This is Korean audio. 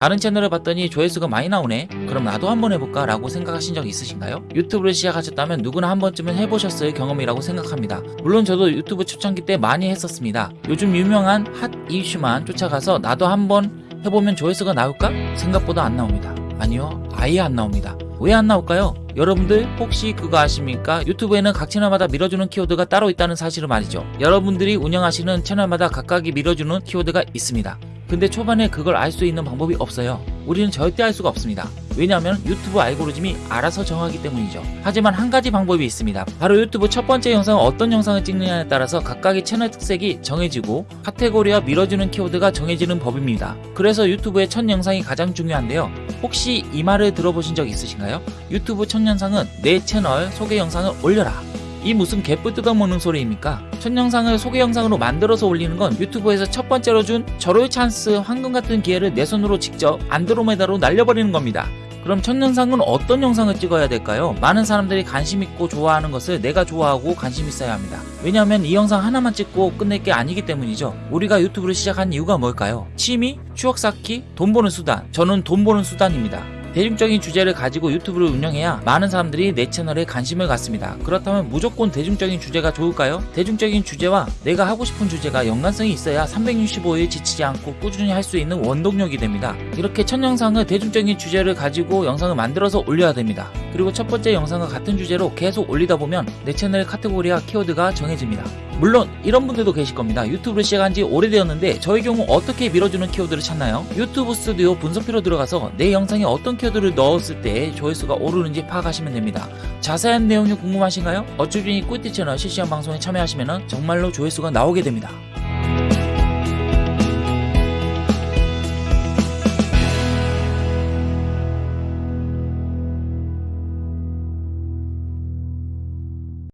다른 채널을 봤더니 조회수가 많이 나오네 그럼 나도 한번 해볼까 라고 생각하신 적 있으신가요? 유튜브를 시작하셨다면 누구나 한 번쯤은 해보셨을 경험이라고 생각합니다 물론 저도 유튜브 초창기 때 많이 했었습니다 요즘 유명한 핫 이슈만 쫓아가서 나도 한번 해보면 조회수가 나올까? 생각보다 안 나옵니다 아니요 아예 안 나옵니다 왜 안 나올까요? 여러분들 혹시 그거 아십니까? 유튜브에는 각 채널마다 밀어주는 키워드가 따로 있다는 사실을 말이죠 여러분들이 운영하시는 채널마다 각각이 밀어주는 키워드가 있습니다 근데 초반에 그걸 알 수 있는 방법이 없어요. 우리는 절대 알 수가 없습니다. 왜냐하면 유튜브 알고리즘이 알아서 정하기 때문이죠. 하지만 한 가지 방법이 있습니다. 바로 유튜브 첫 번째 영상은 어떤 영상을 찍느냐에 따라서 각각의 채널 특색이 정해지고 카테고리와 밀어주는 키워드가 정해지는 법입니다. 그래서 유튜브의 첫 영상이 가장 중요한데요. 혹시 이 말을 들어보신 적 있으신가요? 유튜브 첫 영상은 내 채널 소개 영상을 올려라. 이 무슨 개풀 뜯어먹는 소리입니까? 첫 영상을 소개 영상으로 만들어서 올리는 건 유튜브에서 첫 번째로 준 절호의 찬스 황금 같은 기회를 내 손으로 직접 안드로메다로 날려버리는 겁니다. 그럼 첫 영상은 어떤 영상을 찍어야 될까요? 많은 사람들이 관심 있고 좋아하는 것을 내가 좋아하고 관심 있어야 합니다. 왜냐하면 이 영상 하나만 찍고 끝낼 게 아니기 때문이죠. 우리가 유튜브를 시작한 이유가 뭘까요? 취미, 추억 쌓기, 돈 버는 수단. 저는 돈 버는 수단입니다. 대중적인 주제를 가지고 유튜브를 운영해야 많은 사람들이 내 채널에 관심을 갖습니다. 그렇다면 무조건 대중적인 주제가 좋을까요? 대중적인 주제와 내가 하고 싶은 주제가 연관성이 있어야 365일 지치지 않고 꾸준히 할 수 있는 원동력이 됩니다. 이렇게 첫 영상을 대중적인 주제를 가지고 영상을 만들어서 올려야 됩니다. 그리고 첫 번째 영상과 같은 주제로 계속 올리다 보면 내 채널 카테고리와 키워드가 정해집니다. 물론 이런 분들도 계실 겁니다. 유튜브를 시작한 지 오래되었는데 저의 경우 어떻게 밀어주는 키워드를 찾나요? 유튜브 스튜디오 분석표로 들어가서 내 영상에 어떤 키워드를 넣었을 때 조회수가 오르는지 파악하시면 됩니다. 자세한 내용이 궁금하신가요? 어쭈준이 꿀띠 채널 실시간 방송에 참여하시면 정말로 조회수가 나오게 됩니다.